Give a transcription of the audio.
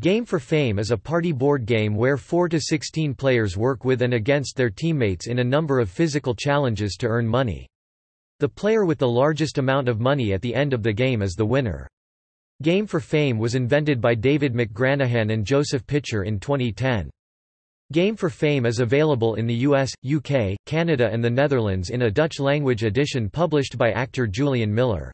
Game for Fame is a party board game where 4 to 16 players work with and against their teammates in a number of physical challenges to earn money. The player with the largest amount of money at the end of the game is the winner. Game for Fame was invented by David McGranahan and Joseph Pitcher in 2010. Game for Fame is available in the US, UK, Canada and the Netherlands in a Dutch-language edition published by actor Julian Miller.